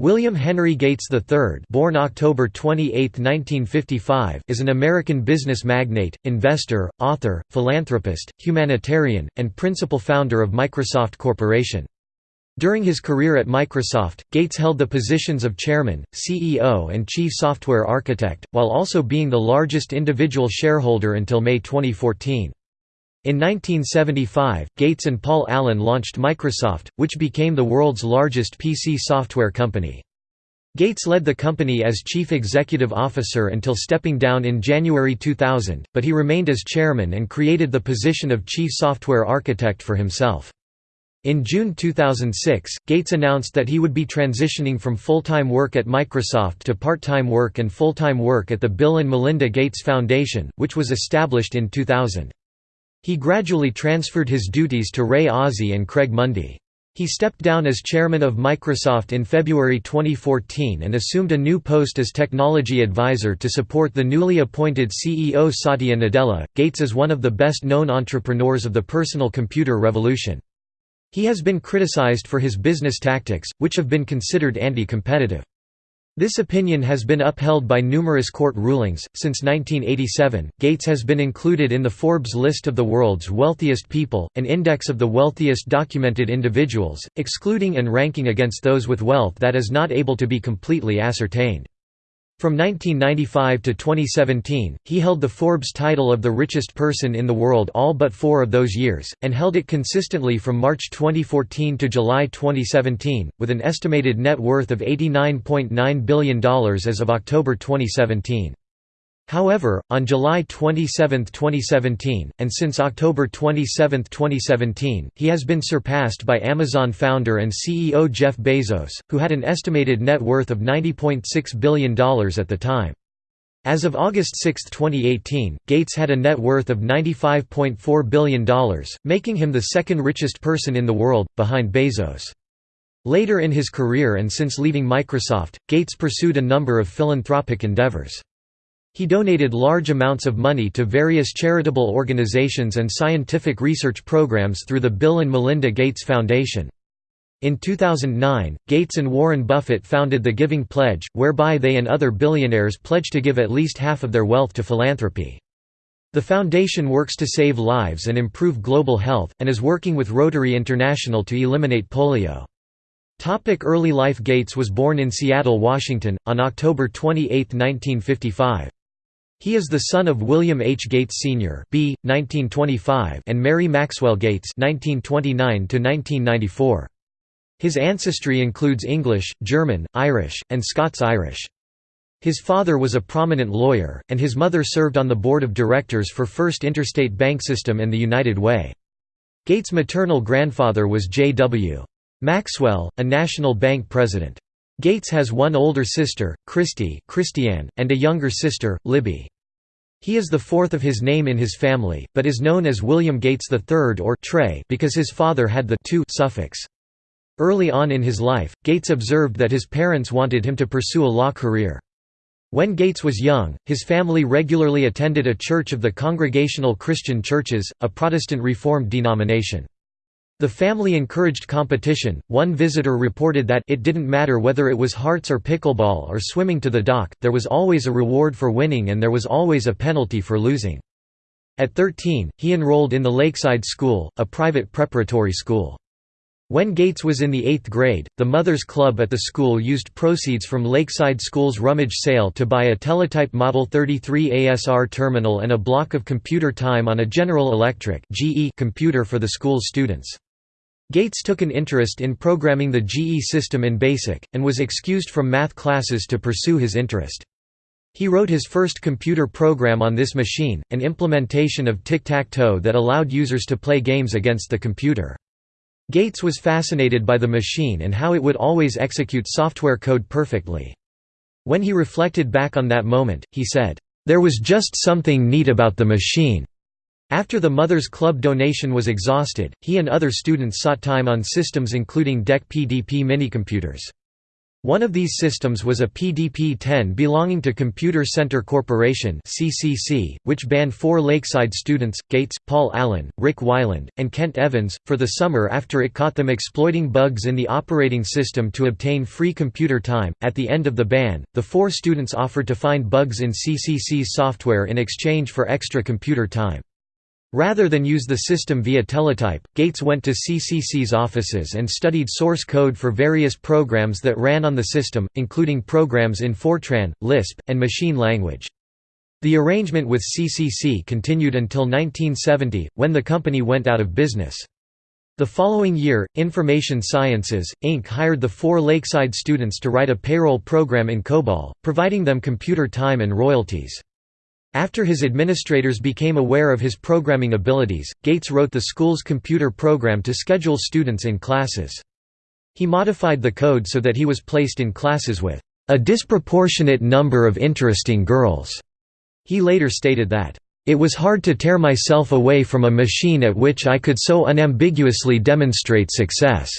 William Henry Gates III born October 28, 1955, is an American business magnate, investor, author, philanthropist, humanitarian, and principal founder of Microsoft Corporation. During his career at Microsoft, Gates held the positions of chairman, CEO and chief software architect, while also being the largest individual shareholder until May 2014. In 1975, Gates and Paul Allen launched Microsoft, which became the world's largest PC software company. Gates led the company as chief executive officer until stepping down in January 2000, but he remained as chairman and created the position of chief software architect for himself. In June 2006, Gates announced that he would be transitioning from full-time work at Microsoft to part-time work and full-time work at the Bill and Melinda Gates Foundation, which was established in 2000. He gradually transferred his duties to Ray Ozzie and Craig Mundie. He stepped down as chairman of Microsoft in February 2014 and assumed a new post as technology advisor to support the newly appointed CEO Satya Nadella. Gates is one of the best known entrepreneurs of the personal computer revolution. He has been criticized for his business tactics, which have been considered anti competitive. This opinion has been upheld by numerous court rulings. Since 1987, Gates has been included in the Forbes list of the world's wealthiest people, an index of the wealthiest documented individuals, excluding and ranking against those with wealth that is not able to be completely ascertained. From 1995 to 2017, he held the Forbes title of the richest person in the world all but four of those years, and held it consistently from March 2014 to July 2017, with an estimated net worth of $89.9 billion as of October 2017. However, on July 27, 2017, and since October 27, 2017, he has been surpassed by Amazon founder and CEO Jeff Bezos, who had an estimated net worth of $90.6 billion at the time. As of August 6, 2018, Gates had a net worth of $95.4 billion, making him the second richest person in the world, behind Bezos. Later in his career and since leaving Microsoft, Gates pursued a number of philanthropic endeavors. He donated large amounts of money to various charitable organizations and scientific research programs through the Bill and Melinda Gates Foundation. In 2009, Gates and Warren Buffett founded the Giving Pledge, whereby they and other billionaires pledge to give at least half of their wealth to philanthropy. The foundation works to save lives and improve global health, and is working with Rotary International to eliminate polio. Topic early life Gates was born in Seattle, Washington, on October 28, 1955. He is the son of William H. Gates Sr. B. 1925 and Mary Maxwell Gates 1929 His ancestry includes English, German, Irish, and Scots-Irish. His father was a prominent lawyer, and his mother served on the board of directors for First Interstate Bank System and the United Way. Gates' maternal grandfather was J.W. Maxwell, a national bank president. Gates has one older sister, Kristi Kristianne, and a younger sister, Libby. He is the fourth of his name in his family, but is known as William Gates III or Trey because his father had the two suffix. Early on in his life, Gates observed that his parents wanted him to pursue a law career. When Gates was young, his family regularly attended a church of the Congregational Christian Churches, a Protestant Reformed denomination. The family encouraged competition. One visitor reported that it didn't matter whether it was hearts or pickleball or swimming to the dock, there was always a reward for winning and there was always a penalty for losing. At 13, he enrolled in the Lakeside School, a private preparatory school. When Gates was in the eighth grade, the Mothers Club at the school used proceeds from Lakeside School's rummage sale to buy a teletype Model 33 ASR terminal and a block of computer time on a General Electric computer for the school's students. Gates took an interest in programming the GE system in BASIC, and was excused from math classes to pursue his interest. He wrote his first computer program on this machine, an implementation of tic-tac-toe that allowed users to play games against the computer. Gates was fascinated by the machine and how it would always execute software code perfectly. When he reflected back on that moment, he said, "...there was just something neat about the machine. After the Mothers Club donation was exhausted, he and other students sought time on systems including DEC PDP minicomputers. One of these systems was a PDP-10 belonging to Computer Center Corporation which banned four Lakeside students, Gates, Paul Allen, Ric Weiland, and Kent Evans, for the summer after it caught them exploiting bugs in the operating system to obtain free computer time. At the end of the ban, the four students offered to find bugs in CCC's software in exchange for extra computer time. Rather than use the system via teletype, Gates went to CCC's offices and studied source code for various programs that ran on the system, including programs in Fortran, Lisp, and machine language. The arrangement with CCC continued until 1970, when the company went out of business. The following year, Information Sciences, Inc. hired the four Lakeside students to write a payroll program in COBOL, providing them computer time and royalties. After his administrators became aware of his programming abilities, Gates wrote the school's computer program to schedule students in classes. He modified the code so that he was placed in classes with a disproportionate number of interesting girls. He later stated that, "...it was hard to tear myself away from a machine at which I could so unambiguously demonstrate success."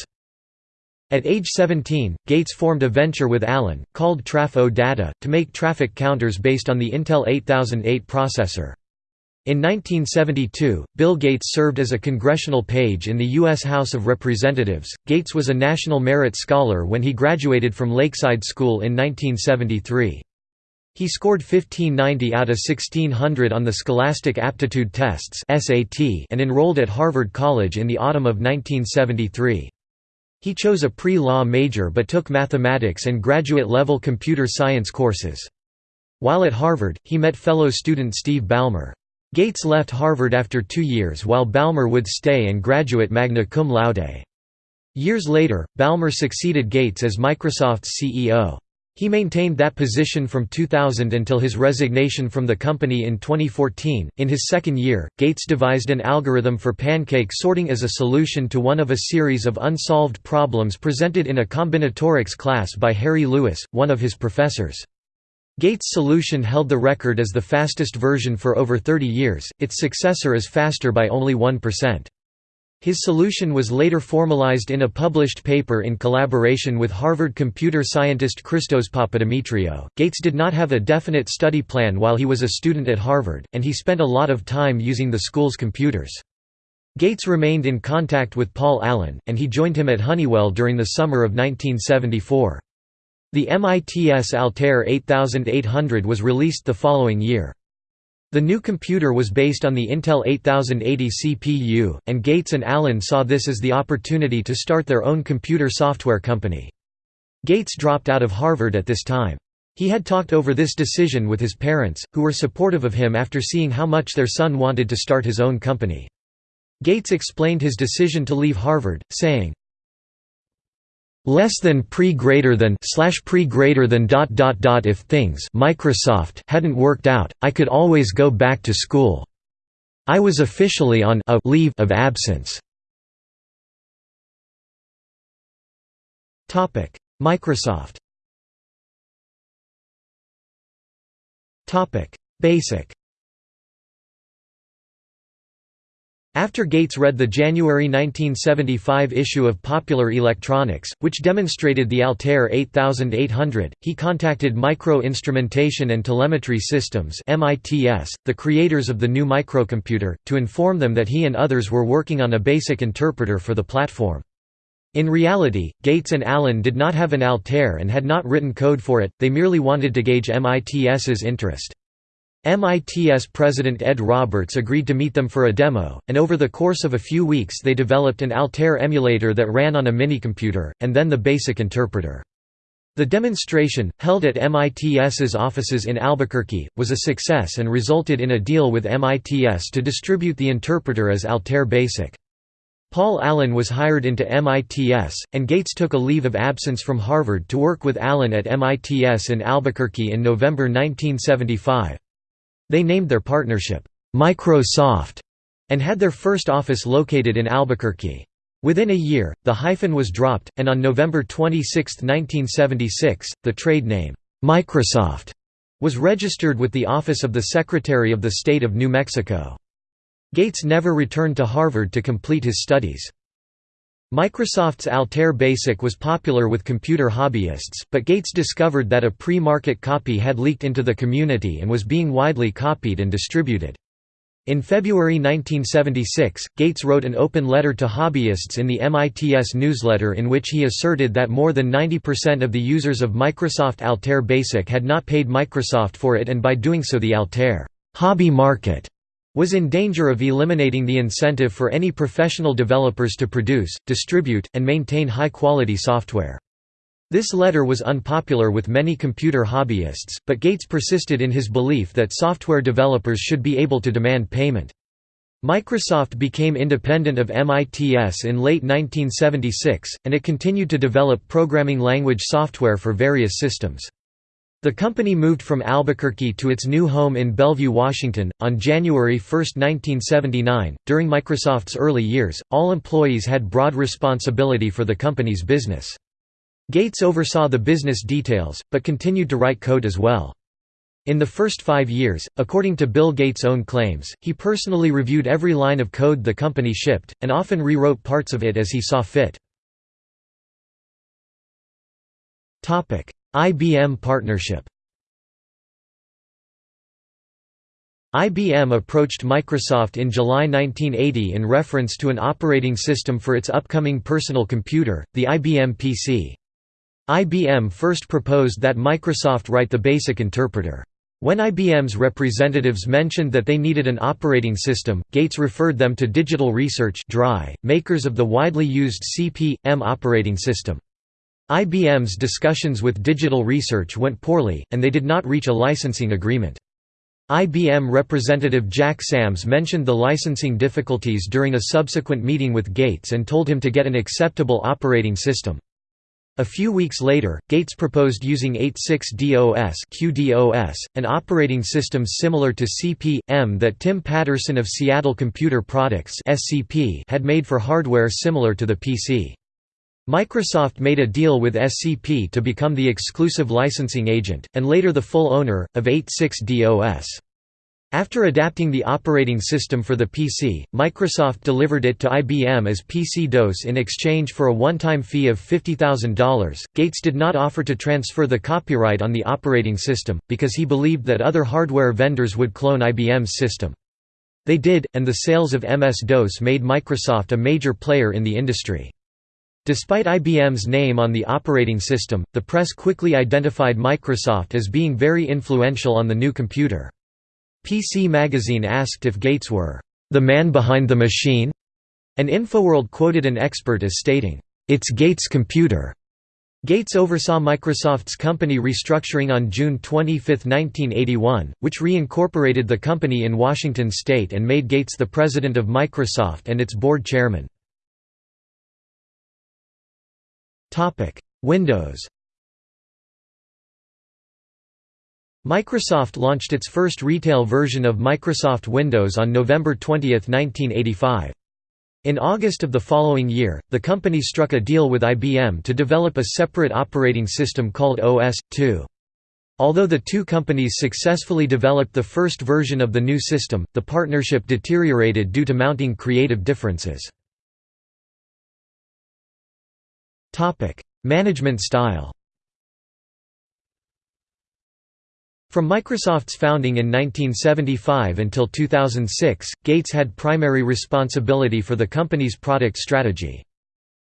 At age 17, Gates formed a venture with Allen, called Traf-O-Data, to make traffic counters based on the Intel 8008 processor. In 1972, Bill Gates served as a congressional page in the U.S. House of Representatives. Gates was a National Merit Scholar when he graduated from Lakeside School in 1973. He scored 1590 out of 1600 on the Scholastic Aptitude Tests and enrolled at Harvard College in the autumn of 1973. He chose a pre-law major but took mathematics and graduate-level computer science courses. While at Harvard, he met fellow student Steve Ballmer. Gates left Harvard after two years while Ballmer would stay and graduate magna cum laude. Years later, Ballmer succeeded Gates as Microsoft's CEO. He maintained that position from 2000 until his resignation from the company in 2014. In his second year, Gates devised an algorithm for pancake sorting as a solution to one of a series of unsolved problems presented in a combinatorics class by Harry Lewis, one of his professors. Gates' solution held the record as the fastest version for over 30 years, its successor is faster by only 1%. His solution was later formalized in a published paper in collaboration with Harvard computer scientist Christos Papadimitriou. Gates did not have a definite study plan while he was a student at Harvard, and he spent a lot of time using the school's computers. Gates remained in contact with Paul Allen, and he joined him at Honeywell during the summer of 1974. The MITS Altair 8800 was released the following year. The new computer was based on the Intel 8080 CPU, and Gates and Allen saw this as the opportunity to start their own computer software company. Gates dropped out of Harvard at this time. He had talked over this decision with his parents, who were supportive of him after seeing how much their son wanted to start his own company. Gates explained his decision to leave Harvard, saying, less than pre greater than slash pre greater than dot dot dot if things Microsoft hadn't worked out I could always go back to school. I was officially on a leave of absence. Topic Microsoft. Topic basic After Gates read the January 1975 issue of Popular Electronics, which demonstrated the Altair 8800, he contacted Micro Instrumentation and Telemetry Systems the creators of the new microcomputer, to inform them that he and others were working on a basic interpreter for the platform. In reality, Gates and Allen did not have an Altair and had not written code for it, they merely wanted to gauge MITS's interest. MITS president Ed Roberts agreed to meet them for a demo, and over the course of a few weeks they developed an Altair emulator that ran on a minicomputer, and then the BASIC interpreter. The demonstration, held at MIT's offices in Albuquerque, was a success and resulted in a deal with MITS to distribute the interpreter as Altair BASIC. Paul Allen was hired into MITS, and Gates took a leave of absence from Harvard to work with Allen at MITS in Albuquerque in November 1975. They named their partnership, Microsoft, and had their first office located in Albuquerque. Within a year, the hyphen was dropped, and on November 26, 1976, the trade name, Microsoft, was registered with the Office of the Secretary of the State of New Mexico. Gates never returned to Harvard to complete his studies. Microsoft's Altair Basic was popular with computer hobbyists, but Gates discovered that a pre-market copy had leaked into the community and was being widely copied and distributed. In February 1976, Gates wrote an open letter to hobbyists in the MITS newsletter in which he asserted that more than 90% of the users of Microsoft Altair Basic had not paid Microsoft for it and by doing so the Altair hobby market was in danger of eliminating the incentive for any professional developers to produce, distribute, and maintain high-quality software. This letter was unpopular with many computer hobbyists, but Gates persisted in his belief that software developers should be able to demand payment. Microsoft became independent of MITS in late 1976, and it continued to develop programming language software for various systems. The company moved from Albuquerque to its new home in Bellevue, Washington, on January 1, 1979. During Microsoft's early years, all employees had broad responsibility for the company's business. Gates oversaw the business details, but continued to write code as well. In the first five years, according to Bill Gates' own claims, he personally reviewed every line of code the company shipped, and often rewrote parts of it as he saw fit. IBM partnership IBM approached Microsoft in July 1980 in reference to an operating system for its upcoming personal computer, the IBM PC. IBM first proposed that Microsoft write the BASIC interpreter. When IBM's representatives mentioned that they needed an operating system, Gates referred them to Digital Research makers of the widely used CP/M operating system. IBM's discussions with Digital Research went poorly, and they did not reach a licensing agreement. IBM representative Jack Sams mentioned the licensing difficulties during a subsequent meeting with Gates and told him to get an acceptable operating system. A few weeks later, Gates proposed using 86DOS QDOS, an operating system similar to CP/M that Tim Paterson of Seattle Computer Products had made for hardware similar to the PC. Microsoft made a deal with SCP to become the exclusive licensing agent, and later the full owner, of 86DOS. After adapting the operating system for the PC, Microsoft delivered it to IBM as PC-DOS in exchange for a one-time fee of $50,000. Gates did not offer to transfer the copyright on the operating system, because he believed that other hardware vendors would clone IBM's system. They did, and the sales of MS-DOS made Microsoft a major player in the industry. Despite IBM's name on the operating system, the press quickly identified Microsoft as being very influential on the new computer. PC Magazine asked if Gates were, "...the man behind the machine?" and InfoWorld quoted an expert as stating, "...it's Gates' computer." Gates oversaw Microsoft's company restructuring on June 25, 1981, which reincorporated the company in Washington state and made Gates the president of Microsoft and its board chairman. Windows Microsoft launched its first retail version of Microsoft Windows on November 20, 1985. In August of the following year, the company struck a deal with IBM to develop a separate operating system called OS/2. Although the two companies successfully developed the first version of the new system, the partnership deteriorated due to mounting creative differences. Management style From Microsoft's founding in 1975 until 2006, Gates had primary responsibility for the company's product strategy.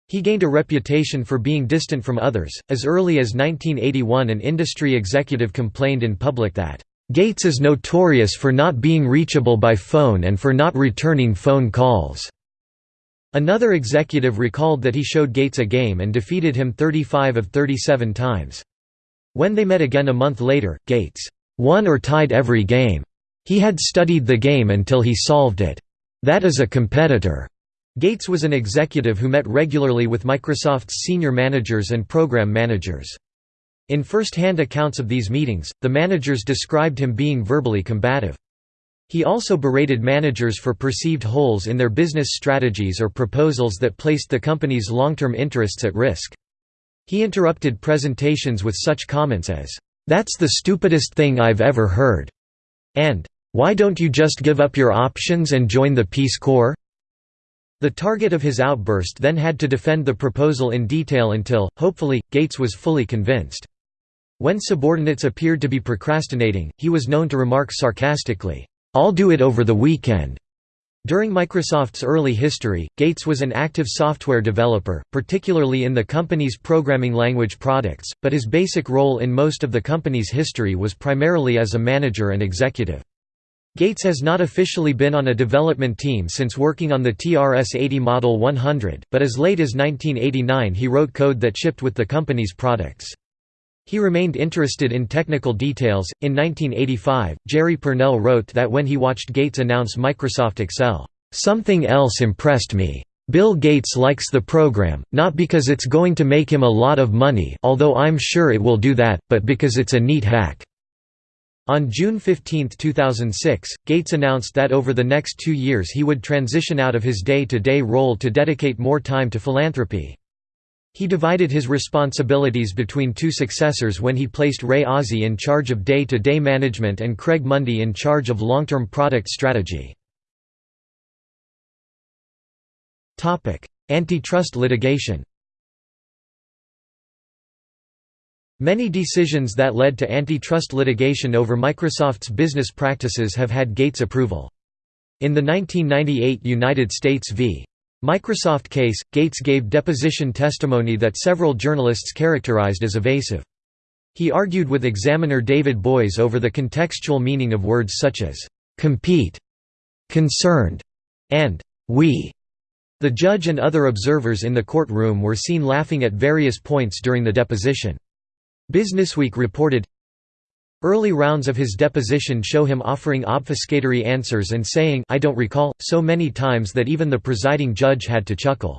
He gained a reputation for being distant from others. As early as 1981, an industry executive complained in public that, Gates is notorious for not being reachable by phone and for not returning phone calls. Another executive recalled that he showed Gates a game and defeated him 35 of 37 times. When they met again a month later, Gates won or tied every game. He had studied the game until he solved it. That is a competitor. Gates was an executive who met regularly with Microsoft's senior managers and program managers. In first-hand accounts of these meetings, the managers described him being verbally combative. He also berated managers for perceived holes in their business strategies or proposals that placed the company's long-term interests at risk. He interrupted presentations with such comments as, "'That's the stupidest thing I've ever heard' and "'Why don't you just give up your options and join the Peace Corps?' The target of his outburst then had to defend the proposal in detail until, hopefully, Gates was fully convinced. When subordinates appeared to be procrastinating, he was known to remark sarcastically, "'I'll do it over the weekend'". During Microsoft's early history, Gates was an active software developer, particularly in the company's programming language products, but his basic role in most of the company's history was primarily as a manager and executive. Gates has not officially been on a development team since working on the TRS-80 Model 100, but as late as 1989 he wrote code that shipped with the company's products. He remained interested in technical details. In 1985, Jerry Pournelle wrote that when he watched Gates announce Microsoft Excel, "Something else impressed me. Bill Gates likes the program, not because it's going to make him a lot of money although I'm sure it will do that, but because it's a neat hack." On June 15, 2006, Gates announced that over the next two years he would transition out of his day-to-day -day role to dedicate more time to philanthropy. He divided his responsibilities between two successors when he placed Ray Ozzie in charge of day-to-day -day management and Craig Mundie in charge of long-term product strategy. Antitrust litigation Many decisions that led to antitrust litigation over Microsoft's business practices have had Gates' approval. In the 1998 United States v. Microsoft case, Gates gave deposition testimony that several journalists characterized as evasive. He argued with examiner David Boies over the contextual meaning of words such as, "'compete'", "'concerned' and "'we'". The judge and other observers in the courtroom were seen laughing at various points during the deposition. Businessweek reported, Early rounds of his deposition show him offering obfuscatory answers and saying I don't recall, so many times that even the presiding judge had to chuckle.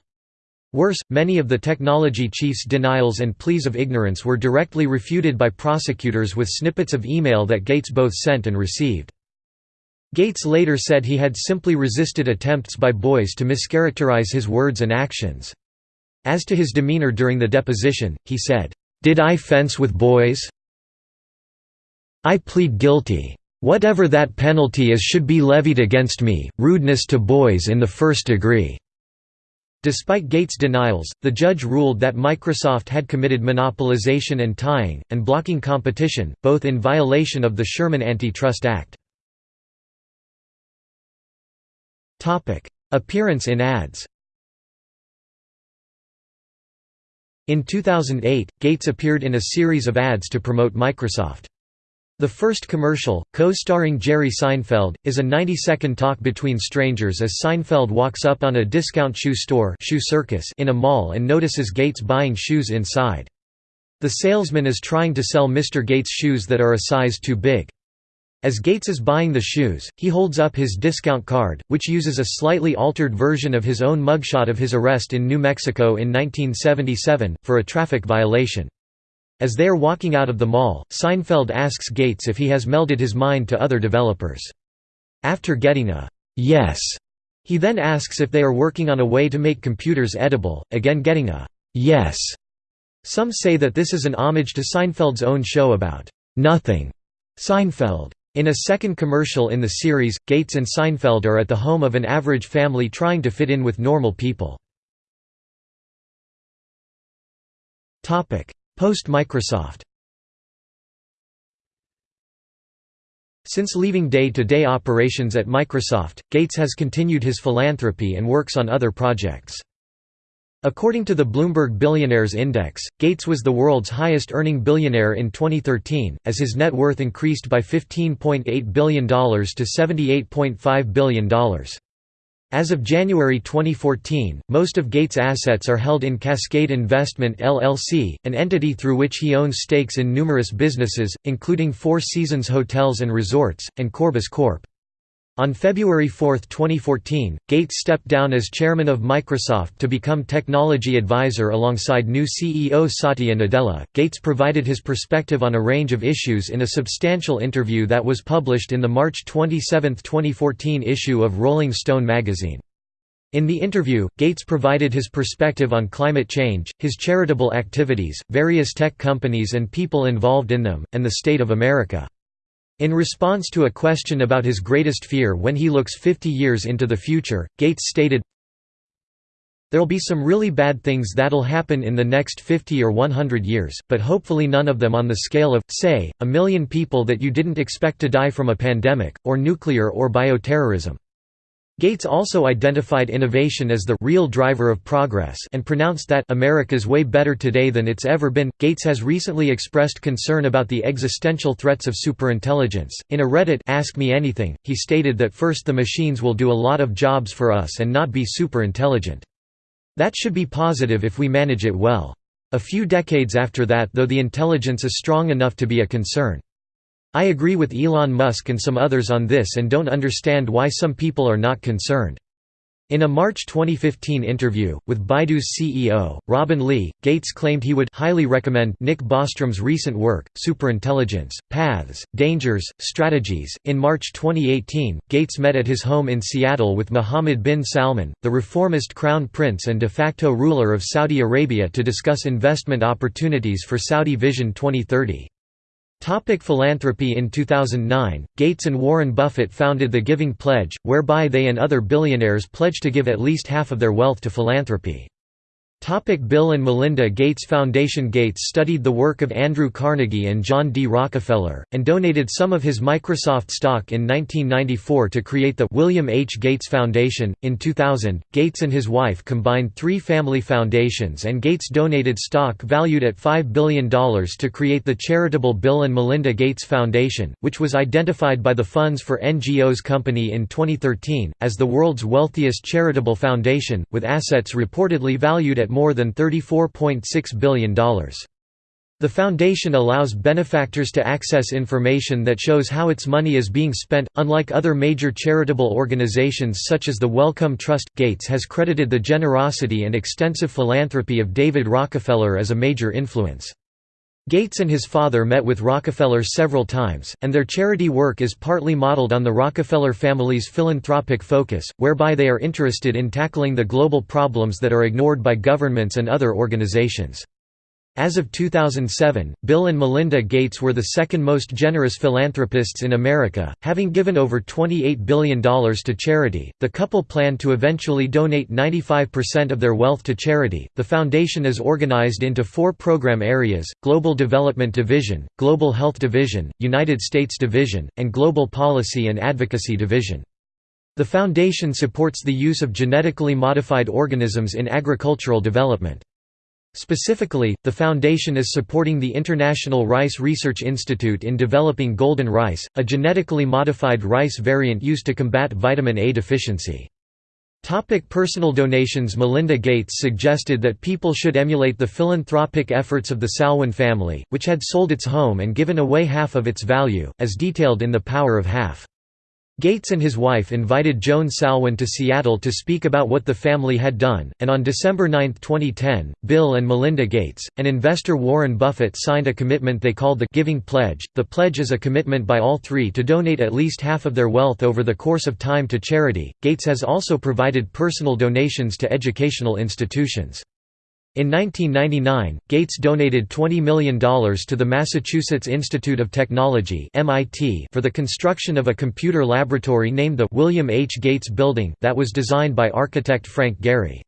Worse, many of the technology chief's denials and pleas of ignorance were directly refuted by prosecutors with snippets of email that Gates both sent and received. Gates later said he had simply resisted attempts by Boies to mischaracterize his words and actions. As to his demeanor during the deposition, he said, did I fence with Boies? I plead guilty. Whatever that penalty is should be levied against me, rudeness to Boies in the first degree." Despite Gates' denials, the judge ruled that Microsoft had committed monopolization and tying, and blocking competition, both in violation of the Sherman Antitrust Act. Appearance in ads In 2008, Gates appeared in a series of ads to promote Microsoft. The first commercial, co-starring Jerry Seinfeld, is a 90-second talk between strangers as Seinfeld walks up on a discount shoe store shoe circus in a mall and notices Gates buying shoes inside. The salesman is trying to sell Mr. Gates shoes that are a size too big. As Gates is buying the shoes, he holds up his discount card, which uses a slightly altered version of his own mugshot of his arrest in New Mexico in 1977, for a traffic violation. As they are walking out of the mall, Seinfeld asks Gates if he has melded his mind to other developers. After getting a «yes», he then asks if they are working on a way to make computers edible, again getting a «yes». Some say that this is an homage to Seinfeld's own show about «nothing» Seinfeld. In a second commercial in the series, Gates and Seinfeld are at the home of an average family trying to fit in with normal people. Post-Microsoft Since leaving day-to-day -day operations at Microsoft, Gates has continued his philanthropy and works on other projects. According to the Bloomberg Billionaires Index, Gates was the world's highest-earning billionaire in 2013, as his net worth increased by $15.8 billion to $78.5 billion. As of January 2014, most of Gates' assets are held in Cascade Investment LLC, an entity through which he owns stakes in numerous businesses, including Four Seasons Hotels and Resorts, and Corbis Corp. On February 4, 2014, Gates stepped down as chairman of Microsoft to become technology advisor alongside new CEO Satya Nadella. Gates provided his perspective on a range of issues in a substantial interview that was published in the March 27, 2014 issue of Rolling Stone magazine. In the interview, Gates provided his perspective on climate change, his charitable activities, various tech companies and people involved in them, and the state of America. In response to a question about his greatest fear when he looks 50 years into the future, Gates stated, There'll be some really bad things that'll happen in the next 50 or 100 years, but hopefully none of them on the scale of, say, a million people that you didn't expect to die from a pandemic, or nuclear or bioterrorism. Gates also identified innovation as the real driver of progress and pronounced that America's way better today than it's ever been. Gates has recently expressed concern about the existential threats of superintelligence. In a Reddit Ask Me Anything, he stated that first the machines will do a lot of jobs for us and not be superintelligent. That should be positive if we manage it well. A few decades after that though the intelligence is strong enough to be a concern. I agree with Elon Musk and some others on this and don't understand why some people are not concerned. In a March 2015 interview, with Baidu's CEO, Robin Li, Gates claimed he would highly recommend Nick Bostrom's recent work, Superintelligence, Paths, Dangers, Strategies. In March 2018, Gates met at his home in Seattle with Mohammed bin Salman, the reformist crown prince and de facto ruler of Saudi Arabia to discuss investment opportunities for Saudi Vision 2030. Topic philanthropy In 2009, Gates and Warren Buffett founded the Giving Pledge, whereby they and other billionaires pledge to give at least half of their wealth to philanthropy. Topic Bill and Melinda Gates Foundation Gates studied the work of Andrew Carnegie and John D. Rockefeller, and donated some of his Microsoft stock in 1994 to create the William H. Gates Foundation. In 2000, Gates and his wife combined three family foundations and Gates donated stock valued at $5 billion to create the charitable Bill and Melinda Gates Foundation, which was identified by the Funds for NGOs Company in 2013, as the world's wealthiest charitable foundation, with assets reportedly valued at more than $34.6 billion. The foundation allows benefactors to access information that shows how its money is being spent. Unlike other major charitable organizations such as the Wellcome Trust, Gates has credited the generosity and extensive philanthropy of David Rockefeller as a major influence. Gates and his father met with Rockefeller several times, and their charity work is partly modeled on the Rockefeller family's philanthropic focus, whereby they are interested in tackling the global problems that are ignored by governments and other organizations. As of 2007, Bill and Melinda Gates were the second most generous philanthropists in America, having given over $28 billion to charity. The couple plan to eventually donate 95% of their wealth to charity. The foundation is organized into four program areas Global Development Division, Global Health Division, United States Division, and Global Policy and Advocacy Division. The foundation supports the use of genetically modified organisms in agricultural development. Specifically, the foundation is supporting the International Rice Research Institute in developing golden rice, a genetically modified rice variant used to combat vitamin A deficiency. Topic personal donations Melinda Gates suggested that people should emulate the philanthropic efforts of the Salwen family, which had sold its home and given away half of its value, as detailed in The Power of Half. Gates and his wife invited Joan Salwen to Seattle to speak about what the family had done, and on December 9, 2010, Bill and Melinda Gates, and investor Warren Buffett signed a commitment they called the Giving Pledge. The pledge is a commitment by all three to donate at least half of their wealth over the course of time to charity. Gates has also provided personal donations to educational institutions. In 1999, Gates donated $20 million to the Massachusetts Institute of Technology (MIT) for the construction of a computer laboratory named the William H. Gates Building that was designed by architect Frank Gehry.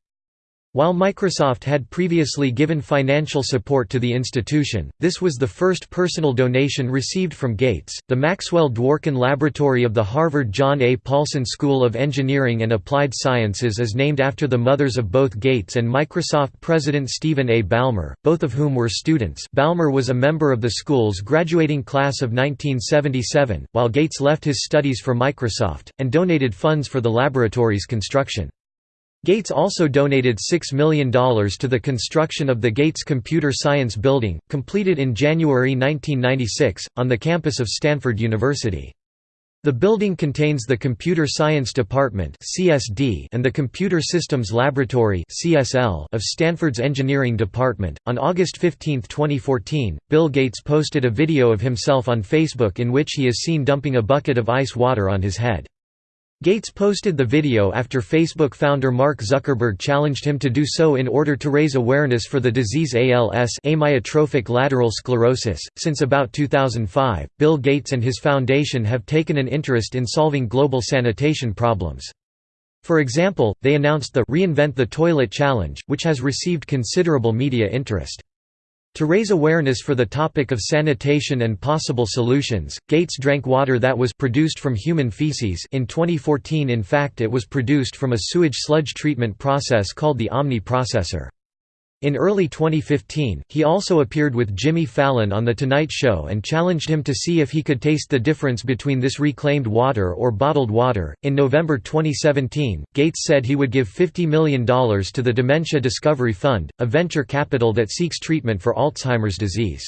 While Microsoft had previously given financial support to the institution, this was the first personal donation received from Gates. The Maxwell Dworkin Laboratory of the Harvard John A. Paulson School of Engineering and Applied Sciences is named after the mothers of both Gates and Microsoft president Stephen A. Ballmer, both of whom were students. Ballmer was a member of the school's graduating class of 1977, while Gates left his studies for Microsoft, and donated funds for the laboratory's construction. Gates also donated $6 million to the construction of the Gates Computer Science Building, completed in January 1996, on the campus of Stanford University. The building contains the Computer Science Department and the Computer Systems Laboratory of Stanford's Engineering Department. On August 15, 2014, Bill Gates posted a video of himself on Facebook in which he is seen dumping a bucket of ice water on his head. Gates posted the video after Facebook founder Mark Zuckerberg challenged him to do so in order to raise awareness for the disease ALS amyotrophic lateral sclerosis. Since about 2005, Bill Gates and his foundation have taken an interest in solving global sanitation problems. For example, they announced the Reinvent the Toilet Challenge, which has received considerable media interest. To raise awareness for the topic of sanitation and possible solutions, Gates drank water that was produced from human feces in 2014 in fact it was produced from a sewage sludge treatment process called the Omni processor. In early 2015, he also appeared with Jimmy Fallon on The Tonight Show and challenged him to see if he could taste the difference between this reclaimed water or bottled water. In November 2017, Gates said he would give $50 million to the Dementia Discovery Fund, a venture capital that seeks treatment for Alzheimer's disease.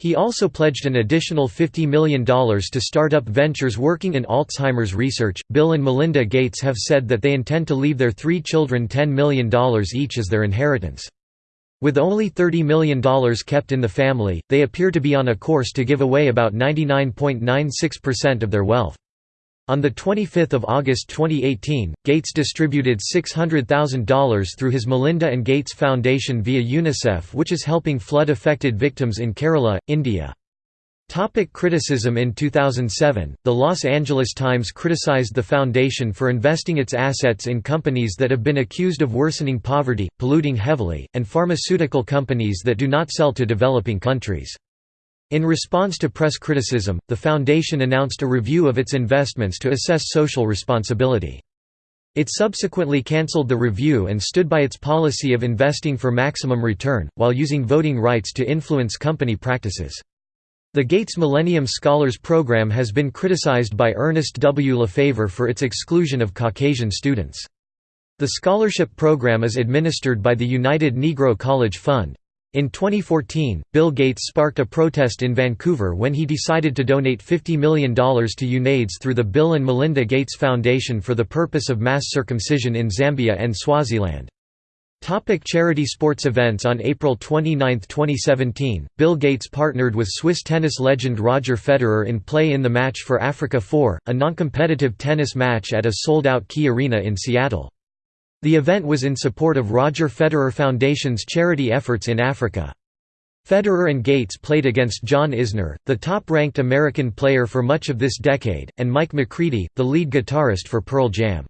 He also pledged an additional $50 million to start-up ventures working in Alzheimer's research. Bill and Melinda Gates have said that they intend to leave their three children $10 million each as their inheritance. With only $30 million kept in the family, they appear to be on a course to give away about 99.96% of their wealth. On 25 August 2018, Gates distributed $600,000 through his Melinda and Gates Foundation via UNICEF which is helping flood-affected victims in Kerala, India. Topic criticism In 2007, the Los Angeles Times criticized the foundation for investing its assets in companies that have been accused of worsening poverty, polluting heavily, and pharmaceutical companies that do not sell to developing countries. In response to press criticism, the foundation announced a review of its investments to assess social responsibility. It subsequently cancelled the review and stood by its policy of investing for maximum return, while using voting rights to influence company practices. The Gates Millennium Scholars Program has been criticized by Ernest W. Lefever for its exclusion of Caucasian students. The scholarship program is administered by the United Negro College Fund. In 2014, Bill Gates sparked a protest in Vancouver when he decided to donate $50 million to UNAIDS through the Bill and Melinda Gates Foundation for the purpose of mass circumcision in Zambia and Swaziland. Topic charity sports events On April 29, 2017, Bill Gates partnered with Swiss tennis legend Roger Federer in Play in the Match for Africa 4, a non-competitive tennis match at a sold-out Key Arena in Seattle. The event was in support of Roger Federer Foundation's charity efforts in Africa. Federer and Gates played against John Isner, the top-ranked American player for much of this decade, and Mike McCready, the lead guitarist for Pearl Jam.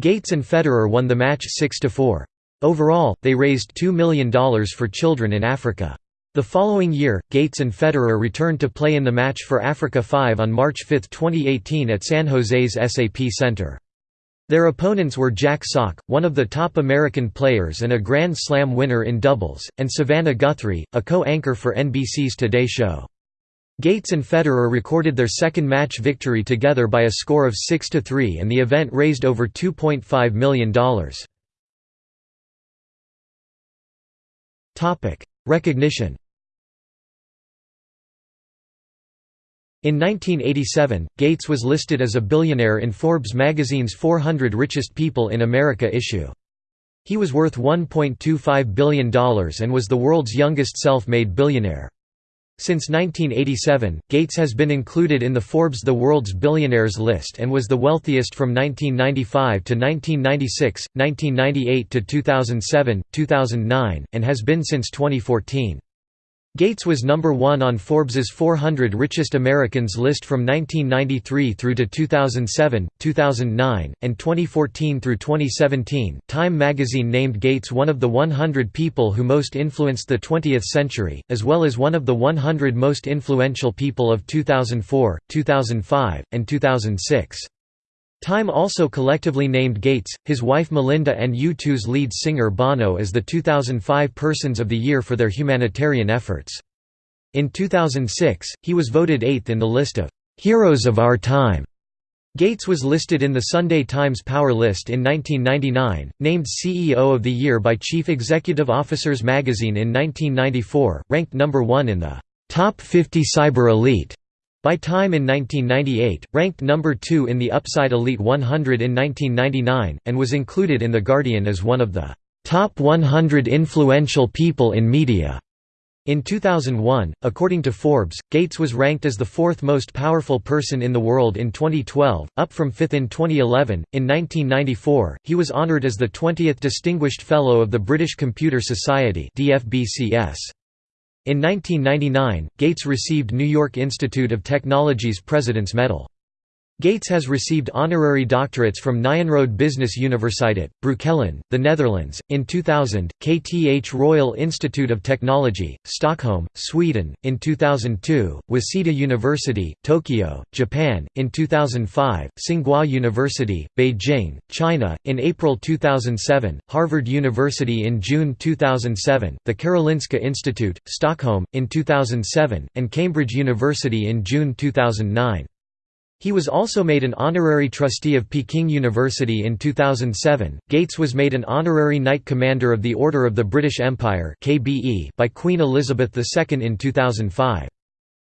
Gates and Federer won the match 6–4. Overall, they raised $2 million for children in Africa. The following year, Gates and Federer returned to play in the match for Africa 5 on March 5, 2018 at San Jose's SAP Center. Their opponents were Jack Sock, one of the top American players and a Grand Slam winner in doubles, and Savannah Guthrie, a co-anchor for NBC's Today Show. Gates and Federer recorded their second match victory together by a score of 6–3 and the event raised over $2.5 million. Topic: Recognition. In 1987, Gates was listed as a billionaire in Forbes magazine's 400 Richest People in America issue. He was worth $1.25 billion and was the world's youngest self-made billionaire. Since 1987, Gates has been included in the Forbes The World's Billionaires list and was the wealthiest from 1995 to 1996, 1998 to 2007, 2009, and has been since 2014. Gates was number one on Forbes's 400 Richest Americans list from 1993 through to 2007, 2009, and 2014 through 2017. Time magazine named Gates one of the 100 people who most influenced the 20th century, as well as one of the 100 most influential people of 2004, 2005, and 2006. Time also collectively named Gates, his wife Melinda and U2's lead singer Bono as the 2005 Persons of the Year for their humanitarian efforts. In 2006, he was voted eighth in the list of «Heroes of Our Time». Gates was listed in the Sunday Times Power List in 1999, named CEO of the Year by Chief Executive Officers magazine in 1994, ranked number one in the «Top 50 Cyber Elite» By Time in 1998, ranked number 2 in the Upside Elite 100 in 1999, and was included in The Guardian as one of the top 100 influential people in media. In 2001, according to Forbes, Gates was ranked as the fourth most powerful person in the world in 2012, up from fifth in 2011. In 1994, he was honored as the 20th Distinguished Fellow of the British Computer Society. DFBCS. In 1999, Gates received New York Institute of Technology's President's Medal. Gates has received honorary doctorates from Nyenrode Business Universiteit, Breukelen, the Netherlands, in 2000, KTH Royal Institute of Technology, Stockholm, Sweden, in 2002, Waseda University, Tokyo, Japan, in 2005, Tsinghua University, Beijing, China, in April 2007, Harvard University. In June 2007, the Karolinska Institute, Stockholm, in 2007, and Cambridge University. In June 2009. He was also made an honorary trustee of Peking University in 2007. Gates was made an honorary Knight Commander of the Order of the British Empire (KBE) by Queen Elizabeth II in 2005.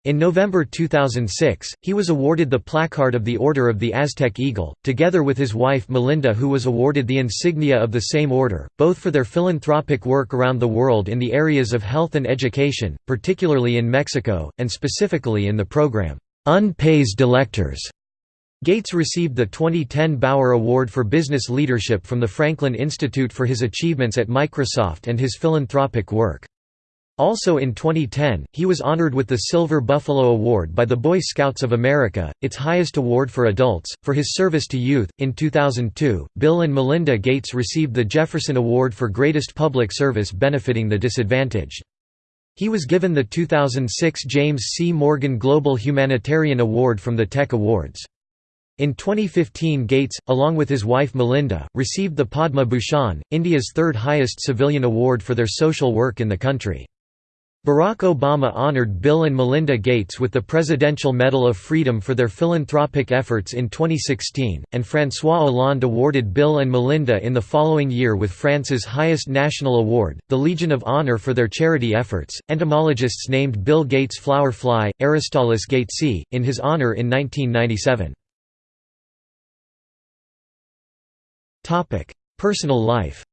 In November 2006, he was awarded the placard of the Order of the Aztec Eagle, together with his wife Melinda who was awarded the insignia of the same order, both for their philanthropic work around the world in the areas of health and education, particularly in Mexico, and specifically in the program Un Pays d'Electors. Gates received the 2010 Bower Award for Business Leadership from the Franklin Institute for his achievements at Microsoft and his philanthropic work. Also in 2010, he was honored with the Silver Buffalo Award by the Boy Scouts of America, its highest award for adults, for his service to youth. In 2002, Bill and Melinda Gates received the Jefferson Award for Greatest Public Service benefiting the disadvantaged. He was given the 2006 James C. Morgan Global Humanitarian Award from the Tech Awards. In 2015 Gates, along with his wife Melinda, received the Padma Bhushan, India's third highest civilian award for their social work in the country. Barack Obama honored Bill and Melinda Gates with the Presidential Medal of Freedom for their philanthropic efforts in 2016, and François Hollande awarded Bill and Melinda in the following year with France's highest national award, the Legion of Honor for their charity efforts. Entomologists named Bill Gates' flower fly, Eristalis gatesi, in his honor in 1997. Personal life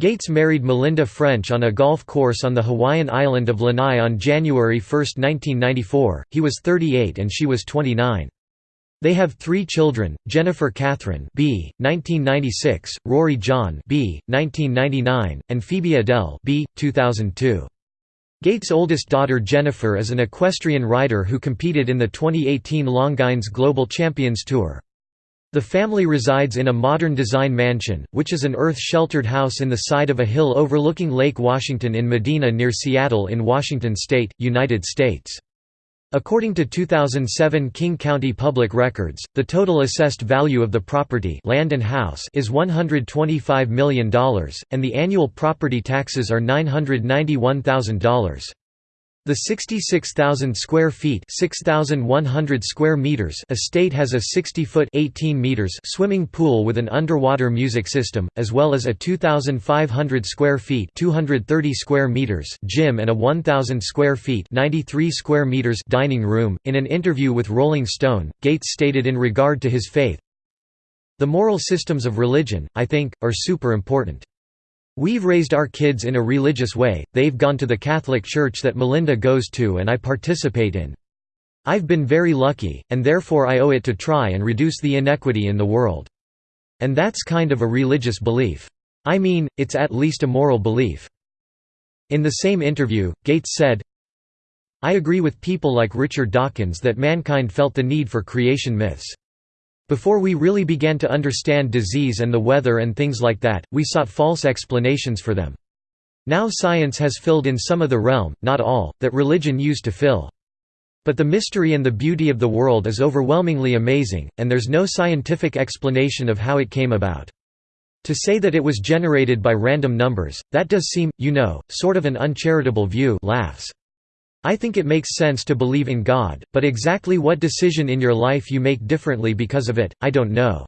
Gates married Melinda French on a golf course on the Hawaiian island of Lanai on January 1, 1994. He was 38 and she was 29. They have three children: Jennifer Catherine (b. 1996), Rory John (b. 1999), and Phoebe Adele (b. 2002). Gates' oldest daughter Jennifer is an equestrian rider who competed in the 2018 Longines Global Champions Tour. The family resides in a modern design mansion, which is an earth-sheltered house in the side of a hill overlooking Lake Washington in Medina near Seattle in Washington state, United States. According to 2007 King County Public Records, the total assessed value of the property land and house is $125 million, and the annual property taxes are $991,000. The 66,000 square feet (6,100 square meters) estate has a 60-foot (18 meters) swimming pool with an underwater music system, as well as a 2,500 square feet (230 square meters) gym and a 1,000 square feet (93 square meters) dining room. In an interview with Rolling Stone, Gates stated in regard to his faith, "The moral systems of religion, I think, are super important." We've raised our kids in a religious way, they've gone to the Catholic Church that Melinda goes to and I participate in. I've been very lucky, and therefore I owe it to try and reduce the inequity in the world. And that's kind of a religious belief. I mean, it's at least a moral belief." In the same interview, Gates said, I agree with people like Richard Dawkins that mankind felt the need for creation myths. Before we really began to understand disease and the weather and things like that, we sought false explanations for them. Now science has filled in some of the realm, not all, that religion used to fill. But the mystery and the beauty of the world is overwhelmingly amazing, and there's no scientific explanation of how it came about. To say that it was generated by random numbers, that does seem, you know, sort of an uncharitable view laughs. I think it makes sense to believe in God, but exactly what decision in your life you make differently because of it, I don't know.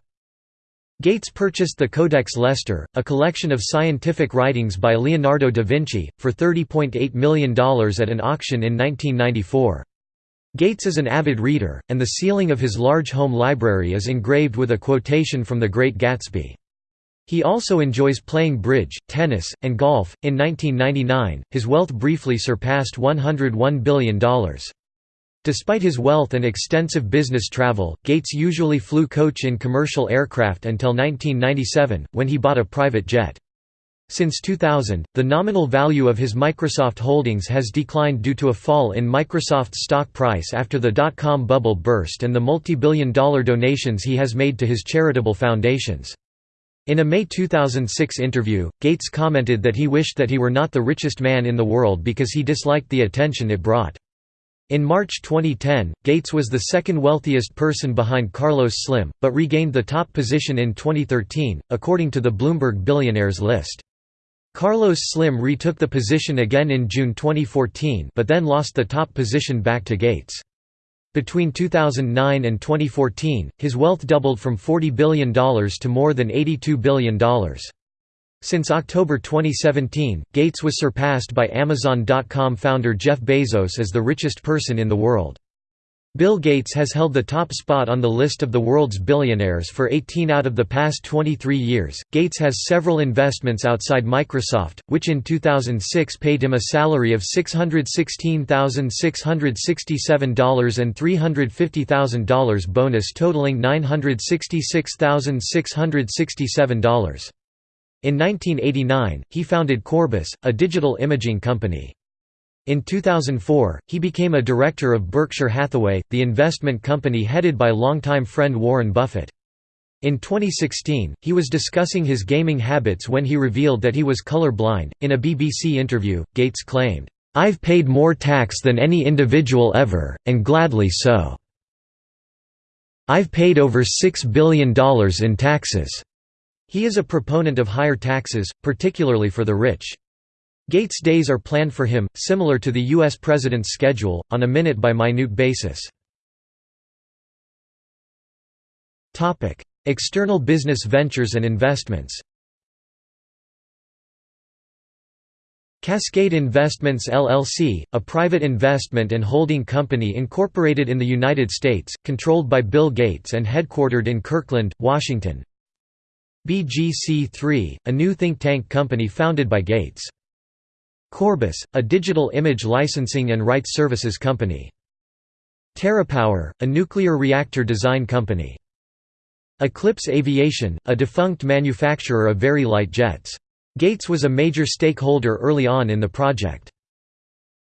Gates purchased the Codex Leicester, a collection of scientific writings by Leonardo da Vinci, for $30.8 million at an auction in 1994. Gates is an avid reader, and the ceiling of his large home library is engraved with a quotation from The Great Gatsby. He also enjoys playing bridge, tennis, and golf. In 1999, his wealth briefly surpassed $101 billion. Despite his wealth and extensive business travel, Gates usually flew coach in commercial aircraft until 1997, when he bought a private jet. Since 2000, the nominal value of his Microsoft holdings has declined due to a fall in Microsoft's stock price after the dot-com bubble burst and the multi-billion dollar donations he has made to his charitable foundations. In a May 2006 interview, Gates commented that he wished that he were not the richest man in the world because he disliked the attention it brought. In March 2010, Gates was the second wealthiest person behind Carlos Slim, but regained the top position in 2013, according to the Bloomberg Billionaires list. Carlos Slim retook the position again in June 2014 but then lost the top position back to Gates. Between 2009 and 2014, his wealth doubled from $40 billion to more than $82 billion. Since October 2017, Gates was surpassed by Amazon.com founder Jeff Bezos as the richest person in the world. Bill Gates has held the top spot on the list of the world's billionaires for 18 out of the past 23 years. Gates has several investments outside Microsoft, which in 2006 paid him a salary of $616,667 and $350,000 bonus totaling $966,667. In 1989, he founded Corbis, a digital imaging company. In 2004, he became a director of Berkshire Hathaway, the investment company headed by longtime friend Warren Buffett. In 2016, he was discussing his gaming habits when he revealed that he was color blind. In a BBC interview, Gates claimed, I've paid more tax than any individual ever, and gladly so. I've paid over $6 billion in taxes. He is a proponent of higher taxes, particularly for the rich. Gates' days are planned for him, similar to the U.S. President's schedule, on a minute-by-minute basis. External business ventures and investments Cascade Investments LLC, a private investment and holding company incorporated in the United States, controlled by Bill Gates and headquartered in Kirkland, Washington. BGC3, a new think tank company founded by Gates. Corbis, a digital image licensing and rights services company. TerraPower, a nuclear reactor design company. Eclipse Aviation, a defunct manufacturer of very light jets. Gates was a major stakeholder early on in the project.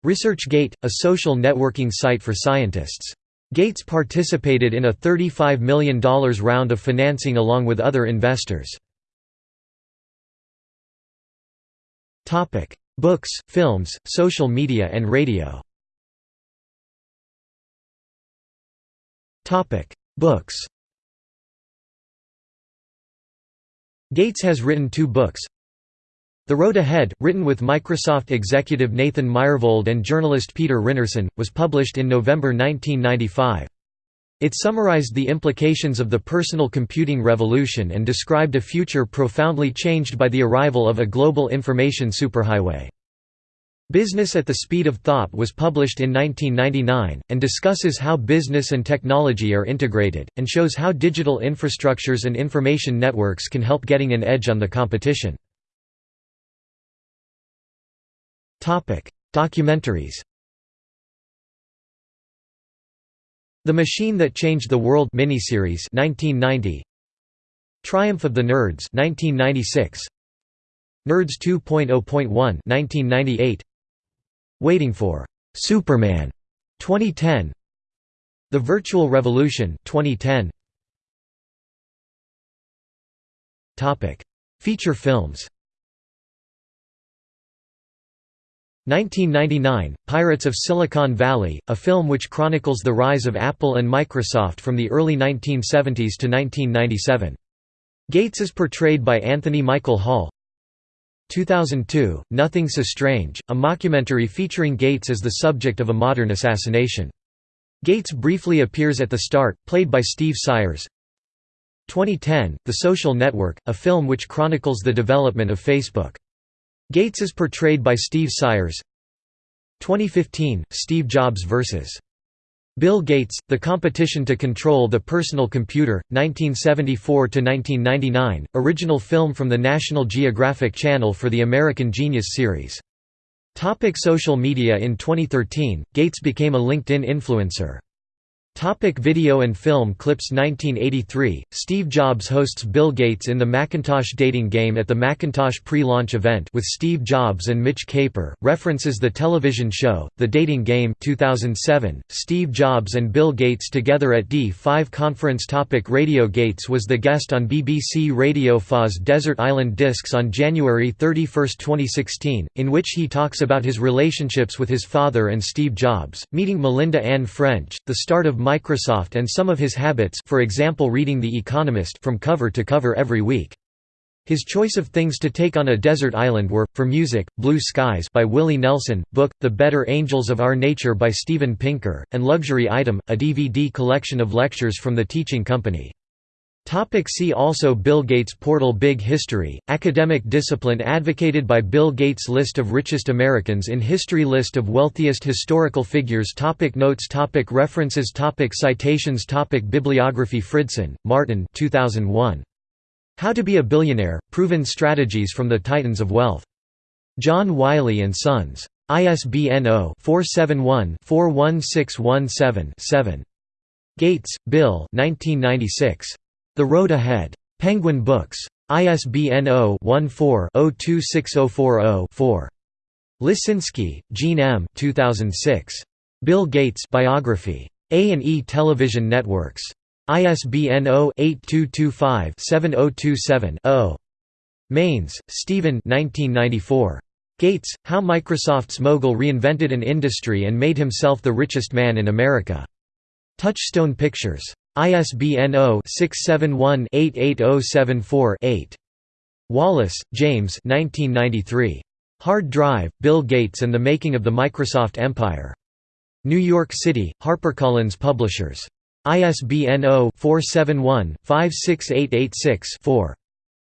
ResearchGate, a social networking site for scientists. Gates participated in a $35 million round of financing along with other investors. Books, films, social media and radio. Books. Gates has written two books. The Road Ahead, written with Microsoft executive Nathan Myhrvold and journalist Peter Rinearson, was published in November 1995. It summarized the implications of the personal computing revolution and described a future profoundly changed by the arrival of a global information superhighway. Business at the Speed of Thought was published in 1999, and discusses how business and technology are integrated, and shows how digital infrastructures and information networks can help getting an edge on the competition. Documentaries The Machine That Changed the World miniseries 1990 Triumph of the Nerds 1996 Nerds 2.0.1 1998 Waiting for Superman 2010 The Virtual Revolution 2010 Topic. Feature films 1999, Pirates of Silicon Valley, a film which chronicles the rise of Apple and Microsoft from the early 1970s to 1997. Gates is portrayed by Anthony Michael Hall. 2002, Nothing So Strange, a mockumentary featuring Gates as the subject of a modern assassination. Gates briefly appears at the start, played by Steve Sires. 2010, The Social Network, a film which chronicles the development of Facebook. Gates is portrayed by Steve Sires 2015, Steve Jobs vs. Bill Gates, The Competition to Control the Personal Computer, 1974–1999, original film from the National Geographic Channel for the American Genius series. Topic social media In 2013, Gates became a LinkedIn influencer. Topic video and film clips 1983, Steve Jobs hosts Bill Gates in the Macintosh dating game at the Macintosh pre-launch event with Steve Jobs and Mitch Kapor, references the television show, The Dating Game 2007, Steve Jobs and Bill Gates together at D5 conference topic Radio Gates was the guest on BBC Radio 4's Desert Island Discs on January 31, 2016, in which he talks about his relationships with his father and Steve Jobs, meeting Melinda Ann French, the start of Microsoft and some of his habits for example reading The Economist from cover to cover every week. His choice of things to take on a desert island were, for music, Blue Skies by Willie Nelson, book, The Better Angels of Our Nature by Steven Pinker, and luxury item, a DVD collection of lectures from the teaching company. Topic see also Bill Gates Portal Big History, academic discipline advocated by Bill Gates List of richest Americans in history List of wealthiest historical figures topic Notes topic References topic Citations topic Bibliography Fridson, Martin 2001. How to be a Billionaire, Proven Strategies from the Titans of Wealth. John Wiley & Sons. ISBN 0-471-41617-7. Gates, Bill 1996. The Road Ahead. Penguin Books. ISBN 0-14-026040-4. Lesinski, Jean M. 2006. Bill Gates Biography. A&E Television Networks. ISBN 0-8225-7027-0. Manes, Stephen 1994. Gates, How Microsoft's Mogul Reinvented an Industry and Made Himself the Richest Man in America. Touchstone Pictures. ISBN 0-671-88074-8. Wallace, James Hard Drive, Bill Gates and the Making of the Microsoft Empire. New York City, HarperCollins Publishers. ISBN 0-471-56886-4.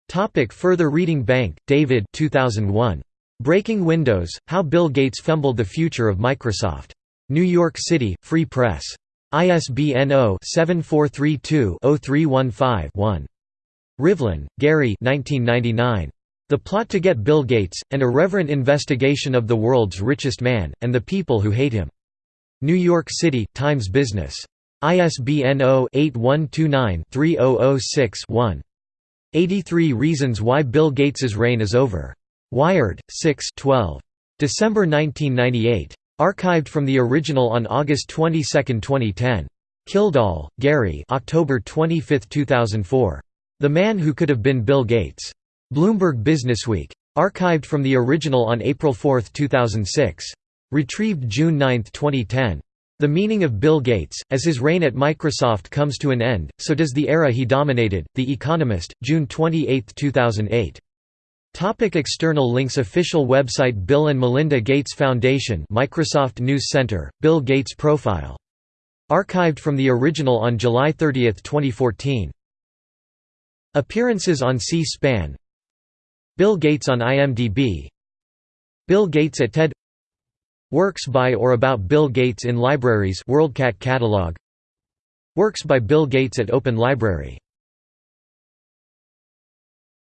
Topic further reading Bank, David 2001. Breaking Windows, How Bill Gates Fumbled the Future of Microsoft. New York City, Free Press. ISBN 0-7432-0315-1. Rivlin, Gary The Plot to Get Bill Gates, An Irreverent Investigation of the World's Richest Man, and the People Who Hate Him. New York City, Times Business. ISBN 0-8129-3006-1. 83 Reasons Why Bill Gates's Reign is Over. Wired, 6 12. December 1998. Archived from the original on August 22, 2010. Kildall, Gary October 25, 2004. The Man Who Could Have Been Bill Gates. Bloomberg Businessweek. Archived from the original on April 4, 2006. Retrieved June 9, 2010. The meaning of Bill Gates, as his reign at Microsoft comes to an end, so does the era he dominated. The Economist, June 28, 2008. Topic external links Official website Bill and Melinda Gates Foundation Microsoft News Center, Bill Gates profile. Archived from the original on July 30, 2014. Appearances on C-SPAN Bill Gates on IMDb Bill Gates at TED. Works by or about Bill Gates in libraries WorldCat catalog. Works by Bill Gates at Open Library